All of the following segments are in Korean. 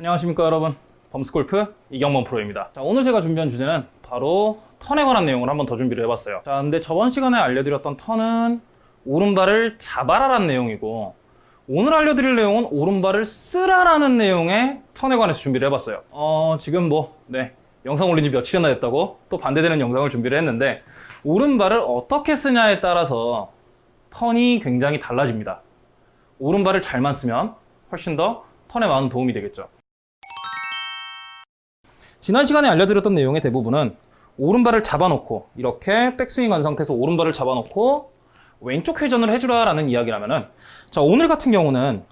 안녕하십니까 여러분. 범스골프 이경범 프로입니다. 자 오늘 제가 준비한 주제는 바로 턴에 관한 내용을 한번 더 준비를 해봤어요. 자 근데 저번 시간에 알려드렸던 턴은 오른발을 잡아라라는 내용이고 오늘 알려드릴 내용은 오른발을 쓰라라는 내용의 턴에 관해서 준비를 해봤어요. 어 지금 뭐 네 영상 올린 지 며칠이나 됐다고 또 반대되는 영상을 준비를 했는데 오른발을 어떻게 쓰냐에 따라서 턴이 굉장히 달라집니다. 오른발을 잘만 쓰면 훨씬 더 턴에 많은 도움이 되겠죠 지난 시간에 알려드렸던 내용의 대부분은 오른발을 잡아놓고 이렇게 백스윙 한 상태에서 오른발을 잡아놓고 왼쪽 회전을 해주라 라는 이야기라면은 자 오늘 같은 경우는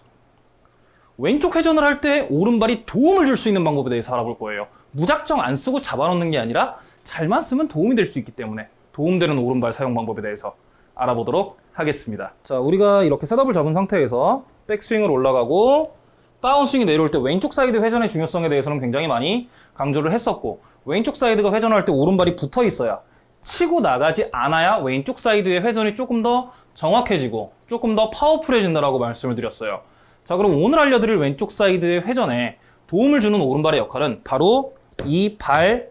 왼쪽 회전을 할 때 오른발이 도움을 줄 수 있는 방법에 대해서 알아볼 거예요. 무작정 안 쓰고 잡아놓는 게 아니라 잘만 쓰면 도움이 될 수 있기 때문에 도움되는 오른발 사용 방법에 대해서 알아보도록 하겠습니다. 자 우리가 이렇게 setup을 잡은 상태에서 백스윙을 올라가고 다운스윙이 내려올 때 왼쪽 사이드 회전의 중요성에 대해서는 굉장히 많이 강조를 했었고 왼쪽 사이드가 회전할 때 오른발이 붙어 있어야 치고 나가지 않아야 왼쪽 사이드의 회전이 조금 더 정확해지고 조금 더 파워풀해진다라고 말씀을 드렸어요. 자 그럼 오늘 알려드릴 왼쪽 사이드의 회전에 도움을 주는 오른발의 역할은 바로 이 발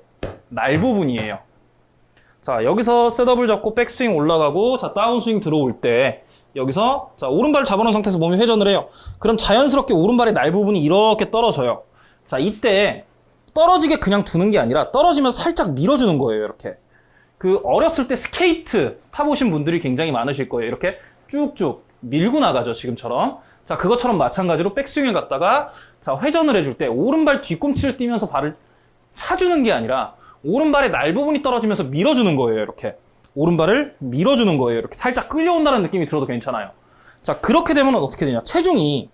날 부분이에요. 자 여기서 setup을 잡고 백스윙 올라가고 자 다운스윙 들어올 때 여기서 자 오른발을 잡아놓은 상태에서 몸이 회전을 해요. 그럼 자연스럽게 오른발의 날 부분이 이렇게 떨어져요. 자 이때 떨어지게 그냥 두는 게 아니라 떨어지면 살짝 밀어주는 거예요 이렇게 그 어렸을 때 스케이트 타보신 분들이 굉장히 많으실 거예요 이렇게 쭉쭉 밀고 나가죠 지금처럼 자 그것처럼 마찬가지로 백스윙을 갖다가 자 회전을 해줄 때 오른발 뒤꿈치를 띄면서 발을 차주는 게 아니라 오른발의 날 부분이 떨어지면서 밀어주는 거예요 이렇게 오른발을 밀어주는 거예요. 이렇게 살짝 끌려온다는 느낌이 들어도 괜찮아요. 자 그렇게 되면 어떻게 되냐? 체중이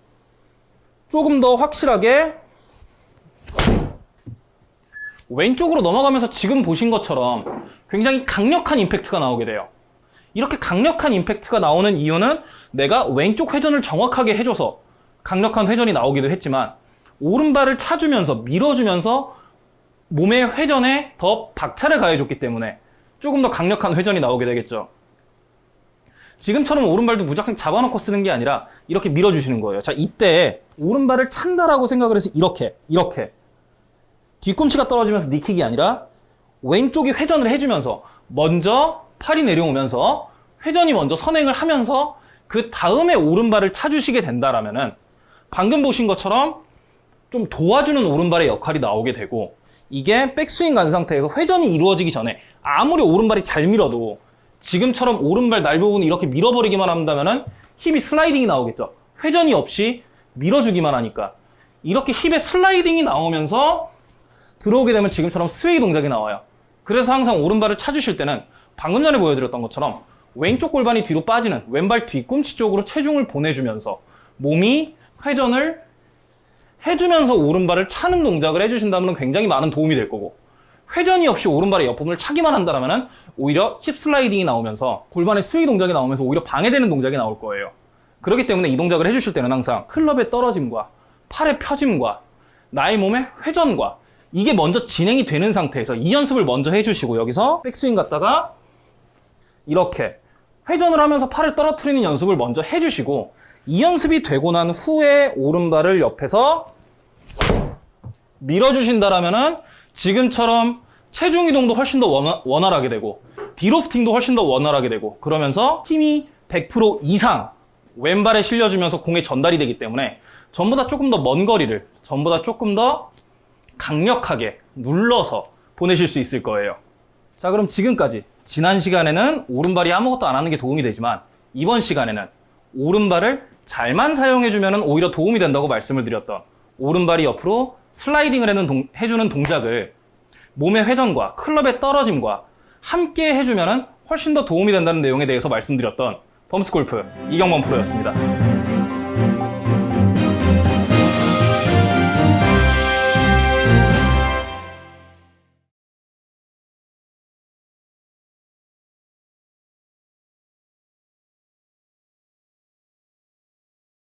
조금 더 확실하게 왼쪽으로 넘어가면서 지금 보신 것처럼 굉장히 강력한 임팩트가 나오게 돼요. 이렇게 강력한 임팩트가 나오는 이유는 내가 왼쪽 회전을 정확하게 해줘서 강력한 회전이 나오기도 했지만 오른발을 차주면서 밀어주면서 몸의 회전에 더 박차를 가해줬기 때문에 조금 더 강력한 회전이 나오게 되겠죠. 지금처럼 오른발도 무작정 잡아놓고 쓰는 게 아니라 이렇게 밀어주시는 거예요. 자, 이때 오른발을 찬다라고 생각을 해서 이렇게, 이렇게 뒤꿈치가 떨어지면서 니킥이 아니라 왼쪽이 회전을 해주면서 먼저 팔이 내려오면서 회전이 먼저 선행을 하면서 그 다음에 오른발을 차주시게 된다라면은 방금 보신 것처럼 좀 도와주는 오른발의 역할이 나오게 되고 이게 백스윙 간 상태에서 회전이 이루어지기 전에 아무리 오른발이 잘 밀어도 지금처럼 오른발 날 부분을 이렇게 밀어버리기만 한다면 은 힙이 슬라이딩이 나오겠죠. 회전이 없이 밀어주기만 하니까 이렇게 힙의 슬라이딩이 나오면서 들어오게 되면 지금처럼 sway 동작이 나와요. 그래서 항상 오른발을 찾으실 때는 방금 전에 보여드렸던 것처럼 왼쪽 골반이 뒤로 빠지는 왼발 뒤꿈치 쪽으로 체중을 보내주면서 몸이 회전을 해주면서 오른발을 차는 동작을 해주신다면 굉장히 많은 도움이 될 거고 회전이 없이 오른발의 옆부분을 차기만 한다면 오히려 힙 슬라이딩이 나오면서 골반의 스웨이 동작이 나오면서 오히려 방해되는 동작이 나올 거예요. 그렇기 때문에 이 동작을 해주실 때는 항상 클럽의 떨어짐과 팔의 펴짐과 나의 몸의 회전과 이게 먼저 진행이 되는 상태에서 이 연습을 먼저 해주시고 여기서 백스윙 갔다가 이렇게 회전을 하면서 팔을 떨어뜨리는 연습을 먼저 해주시고 이 연습이 되고 난 후에 오른발을 옆에서 밀어주신다라면은 지금처럼 체중 이동도 훨씬 더 원활, 하게 되고 디로프팅도 훨씬 더 원활하게 되고 그러면서 힘이 100% 이상 왼발에 실려주면서 공에 전달이 되기 때문에 전보다 조금 더 먼 거리를 전보다 조금 더 강력하게 눌러서 보내실 수 있을 거예요. 자 그럼 지금까지 지난 시간에는 오른발이 아무것도 안 하는 게 도움이 되지만 이번 시간에는 오른발을 잘만 사용해주면 오히려 도움이 된다고 말씀을 드렸던 오른발이 옆으로 슬라이딩을 동, 해주는 동작을 몸의 회전과 클럽의 떨어짐과 함께 해주면 훨씬 더 도움이 된다는 내용에 대해서 말씀드렸던 범스골프 이경범 프로였습니다.